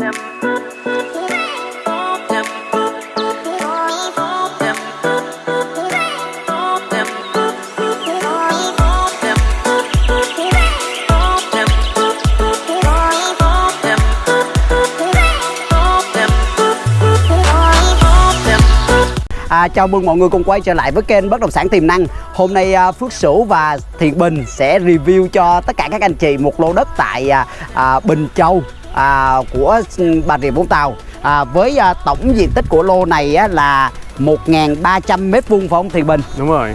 À, chào mừng mọi người cùng quay trở lại với kênh Bất Động Sản Tiềm Năng. Hôm nay à, Phước Sửu và Thiện Bình sẽ review cho tất cả các anh chị một lô đất tại à, à, Bình Châu à, của Bà Rịa Vũng Tàu à, Với à, tổng diện tích của lô này á, là 1.300 m2 phải không Thiện Bình? Đúng rồi.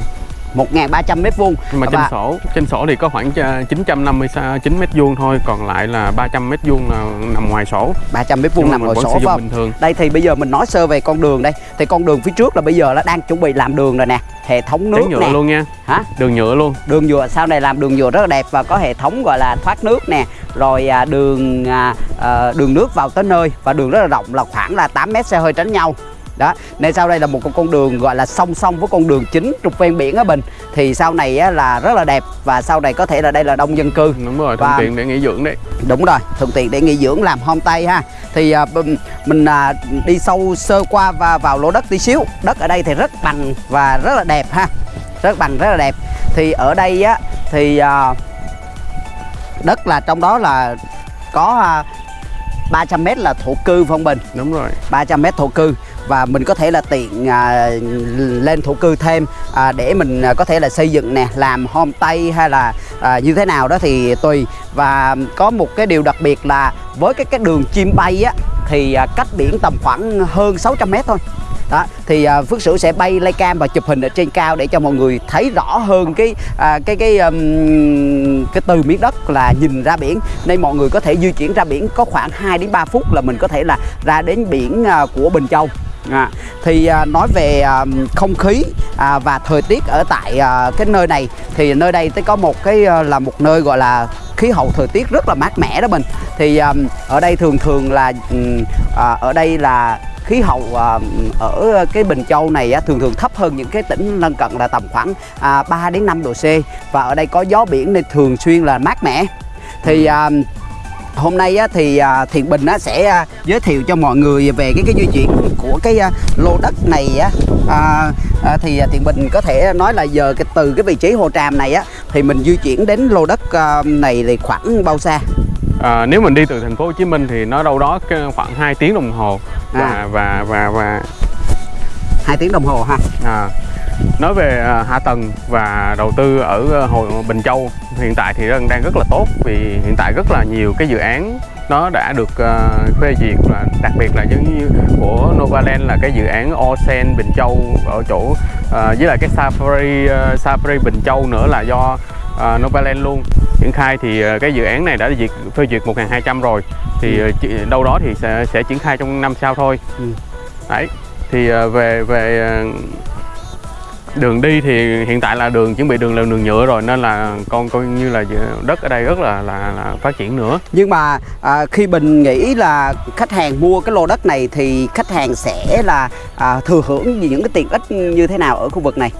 1.300 m2 Nhưng mà trên Và- sổ, trên sổ thì có khoảng ờ, 959 mét vuông thôi, còn lại là 300 mét vuông là nằm ngoài sổ. 300 m2 Nhưng mà nằm vẫn sổ phải bình thường. Đây thì bây giờ mình nói sơ về con đường đây Thì con đường phía trước là bây giờ nó đang chuẩn bị làm đường rồi nè Hệ thống nước Tráng nhựa nè luôn nha. Hả? Đường nhựa luôn. đường nhựa sau này làm đường nhựa rất là đẹp và có hệ thống gọi là thoát nước nè rồi à, đường à, à, đường nước vào tới nơi. Và đường rất là rộng là khoảng là 8 mét xe hơi tránh nhau. Đó nên sau đây là một con đường gọi là song song với con đường chính trục ven biển ở Bình. Thì sau này á, là rất là đẹp và sau này có thể là đây là đông dân cư. Đúng rồi, thuận Và- tiện để nghỉ dưỡng đấy. đúng rồi thuận tiện để nghỉ dưỡng làm homestay ha. Thì à, mình à, đi sâu sơ qua và vào lô đất tí xíu. Đất ở đây thì rất bằng và rất là đẹp ha. Rất bằng rất là đẹp. Thì ở đây á thì à, đất là trong đó là có à, 300 m là thổ cư Phong Bình? Đúng rồi. 300 m thổ cư. Và mình có thể là tiện à, lên thổ cư thêm à, để mình à, có thể là xây dựng nè làm homestay hay là à, như thế nào đó thì tùy. Và có một cái điều đặc biệt là với cái cái đường chim bay á thì à, cách biển tầm khoảng hơn 600 m thôi đó thì à, Phước Sửu sẽ bay lay cam và chụp hình ở trên cao để cho mọi người thấy rõ hơn cái à, cái cái um, cái từ miếng đất là nhìn ra biển. Nên mọi người có thể di chuyển ra biển có khoảng 2 đến 3 phút là mình có thể là ra đến biển à, của Bình Châu. À, thì à, nói về à, không khí à, và thời tiết ở tại à, cái nơi này thì nơi đây tới có một cái à, là một nơi gọi là khí hậu thời tiết rất là mát mẻ đó mình. Thì à, ở đây thường thường là à, ở đây là khí hậu à, ở cái Bình Châu này á, thường thường thấp hơn những cái tỉnh lân cận là tầm khoảng à, 3 đến 5 độ C. Và ở đây có gió biển nên thường xuyên là mát mẻ. Thì à, hôm nay á, thì à, Thiện Bình á, sẽ à, giới thiệu cho mọi người về cái cái di chuyển của cái à, lô đất này á. À, à, thì à, Thiện Bình có thể nói là giờ cái từ cái vị trí hồ tràm này á thì mình di chuyển đến lô đất à, này thì khoảng bao xa? À, nếu mình đi từ thành phố Hồ Chí Minh thì nó đâu đó khoảng 2 tiếng đồng hồ và À. và và và hai tiếng đồng hồ ha à, nói về à, hạ tầng và đầu tư ở à, hồ Bình Châu hiện tại thì đang rất là tốt vì hiện tại rất là nhiều cái dự án nó đã được uh, phê duyệt và đặc biệt là như của Novaland là cái dự án Osen Bình Châu ở chỗ uh, với lại cái Safari uh, Safari Bình Châu nữa là do uh, Novaland luôn triển khai thì uh, cái dự án này đã duyệt phê duyệt 1200 rồi. Thì uh, chỉ- đâu đó thì sẽ sẽ triển khai trong năm sau thôi. Ừ. đấy thì uh, về về đường đi thì hiện tại là đường chuẩn bị đường là đường nhựa rồi nên là con coi như là đất ở đây rất là là, là phát triển nữa. Nhưng mà à, khi Bình nghĩ là khách hàng mua cái lô đất này thì khách hàng sẽ là à, thừa hưởng những cái tiện ích như thế nào ở khu vực này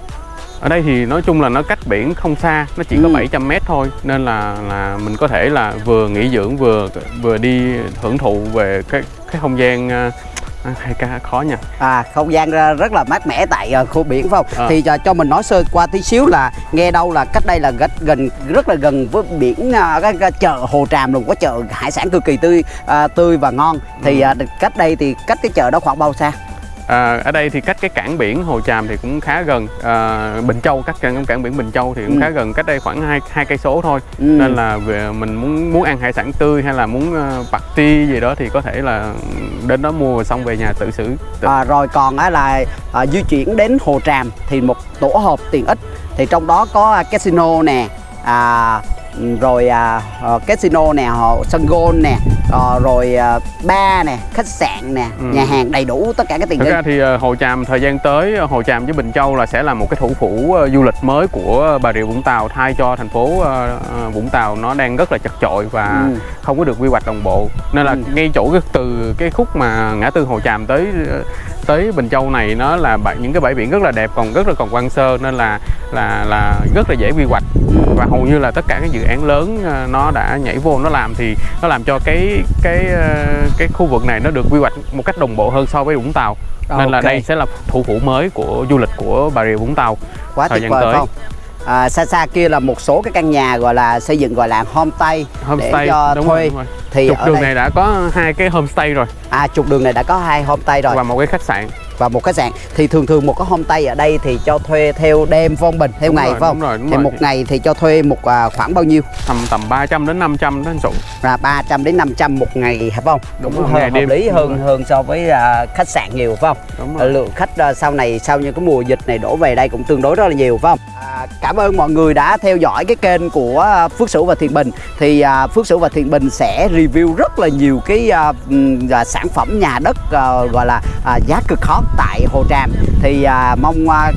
ở đây thì nói chung là nó cách biển không xa nó chỉ có Ừ. 700 mét thôi nên là là mình có thể là vừa nghỉ dưỡng vừa vừa đi hưởng thụ về cái cái không gian à, hay ca khó nha À, không gian rất là mát mẻ tại ờ, khu biển phải không? À. Thì cho, cho mình nói sơ qua tí xíu là nghe đâu là cách đây là gần gần rất là gần với biển à, cái, cái chợ Hồ Tràm luôn có chợ hải sản cực kỳ tươi à, tươi và ngon. Thì à, cách đây thì cách cái chợ đó khoảng bao xa? À, ở đây thì cách cái cảng biển Hồ Tràm thì cũng khá gần à, Bình Châu cách cảng, cảng biển Bình Châu thì cũng Ừ. khá gần cách đây khoảng hai hai cây số thôi Ừ. nên là về mình muốn muốn ăn hải sản tươi hay là muốn uh, party gì đó thì có thể là đến đó mua xong về nhà tự xử tự- À, rồi còn á là à, di chuyển đến Hồ Tràm thì một tổ hợp tiện ích thì trong đó có à, casino nè à, rồi à, ờ, casino nè họ sân golf nè ờ, rồi à, bar nè khách sạn nè Ừ. nhà hàng đầy đủ tất cả các tiện Thực ích ra thì Hồ Tràm thời gian tới Hồ Tràm với Bình Châu là sẽ là một cái thủ phủ du lịch mới của Bà Rịa Vũng Tàu thay cho thành phố Vũng Tàu nó đang rất là chật chội và Ừ. không có được quy hoạch đồng bộ nên là Ừ. ngay chỗ cái, từ cái khúc mà ngã tư Hồ Tràm tới tới Bình Châu này nó là những cái bãi biển rất là đẹp còn rất là còn quan sơ nên là là là rất là dễ quy hoạch. Và hầu như là tất cả các dự án lớn ờ, nó đã nhảy vô nó làm thì nó làm cho cái cái ờ, cái khu vực này nó được quy hoạch một cách đồng bộ hơn so với Vũng Tàu. Nên là Ok. đây sẽ là thủ phủ mới của du lịch của Bà Rịa Vũng Tàu quá thời tuyệt gian vời tới. không à, xa xa kia là một số cái căn nhà gọi là xây dựng gọi là homestay homestay để cho đúng thuê. rồi, thì trục đường đây này đã có hai cái homestay rồi. À trục đường này đã có hai homestay rồi. Và một cái khách sạn và một khách sạn thì thường thường một cái homestay ở đây thì cho thuê theo đêm phong bình? Theo Đúng ngày rồi, phải không? đúng rồi, đúng thì rồi. một ngày thì cho thuê một à, khoảng bao nhiêu? Tầm tầm 300 đến 500 đó anh Sụ là 300 đến 500 một ngày phải không? Đúng cũng rồi, ngày hợp đêm. lý Đúng hơn rồi. hơn so với à, khách sạn nhiều phải không? Đúng Ờ, lượng khách à, sau này sau những cái mùa dịch này đổ về đây cũng tương đối rất là nhiều phải không? À, cảm ơn mọi người đã theo dõi cái kênh của à, Phước Sửu và Thiện Bình. Thì à, Phước Sửu và Thiện Bình sẽ review rất là nhiều cái à, à, sản phẩm nhà đất à, gọi là à, giá cực hot tại Hồ Tràm. Thì à, mong à,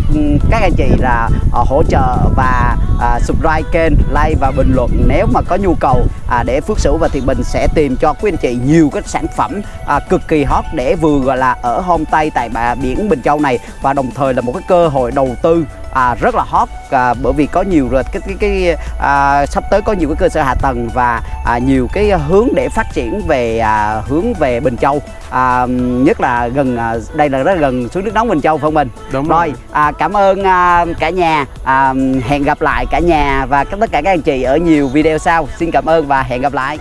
các anh chị là à, hỗ trợ và à, subscribe kênh like và bình luận nếu mà có nhu cầu à, để Phước Sửu và Thiện Bình sẽ tìm cho quý anh chị nhiều cái sản phẩm à, cực kỳ hot để vừa gọi là ở homestay tại bà biển Bình Châu này. Và đồng thời là một cái cơ hội đầu tư à, rất là hot à, bởi vì có nhiều rồi cái cái, cái à, sắp tới có nhiều cái cơ sở hạ tầng và à, nhiều cái hướng để phát triển về à, hướng về Bình Châu. À, nhất là gần à, đây là rất là gần suối nước nóng Bình Châu phải không mình? Đúng rồi à, cảm ơn à, cả nhà. À, hẹn gặp lại cả nhà và tất cả các anh chị ở nhiều video sau. Xin cảm ơn và hẹn gặp lại